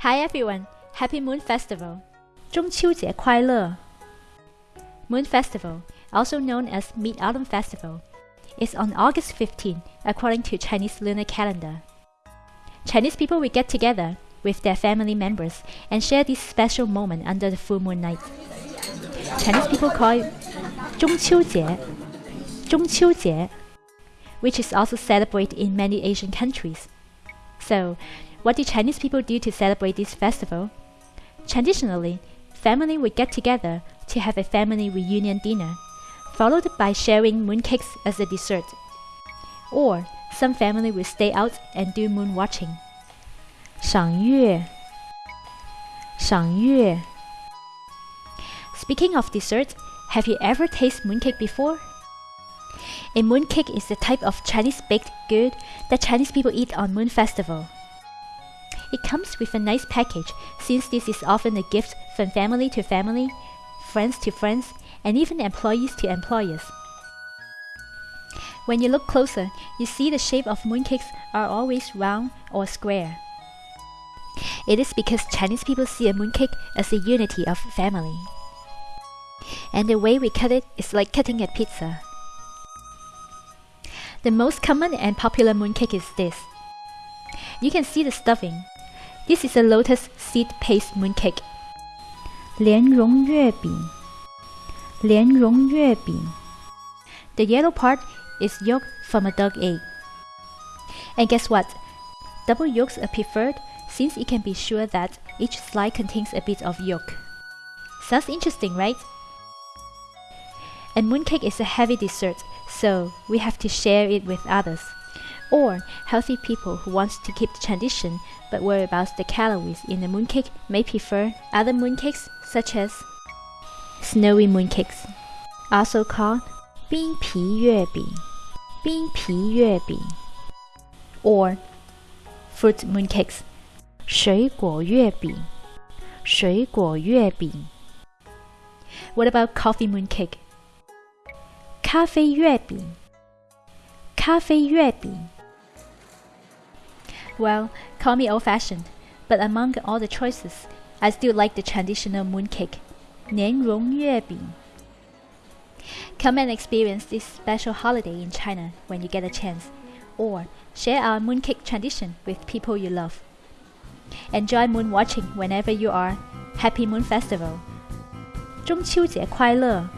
Hi everyone, Happy Moon Festival! 中秋节快乐! Moon Festival, also known as Mid-Autumn Festival, is on August 15 according to Chinese lunar calendar. Chinese people will get together with their family members and share this special moment under the full moon night. Chinese people call it 中秋节,中秋节, which is also celebrated in many Asian countries. So, what do Chinese people do to celebrate this festival? Traditionally, family would get together to have a family reunion dinner, followed by sharing mooncakes as a dessert. Or some family will stay out and do moon watching. 赏月,赏月. Speaking of dessert, have you ever tasted mooncake before? A mooncake is the type of Chinese baked good that Chinese people eat on Moon Festival. It comes with a nice package since this is often a gift from family to family, friends to friends, and even employees to employers. When you look closer, you see the shape of mooncakes are always round or square. It is because Chinese people see a mooncake as a unity of family. And the way we cut it is like cutting a pizza. The most common and popular mooncake is this. You can see the stuffing. This is a lotus seed paste mooncake. 莲蓉月饼,莲蓉月饼. The yellow part is yolk from a dog egg. And guess what? Double yolks are preferred since you can be sure that each slice contains a bit of yolk. Sounds interesting, right? And mooncake is a heavy dessert, so we have to share it with others. Or healthy people who want to keep the tradition but worry about the calories in the mooncake may prefer other mooncakes such as snowy mooncakes, also called 冰皮月饼,冰皮月饼, or fruit mooncakes, 水果月饼,水果月饼. What about coffee mooncake? 咖啡月饼,咖啡月饼. Well, call me old-fashioned, but among all the choices, I still like the traditional mooncake, 莲蓉月饼. Come and experience this special holiday in China when you get a chance, or share our mooncake tradition with people you love. Enjoy moon watching whenever you are. Happy Moon Festival! 中秋节快乐!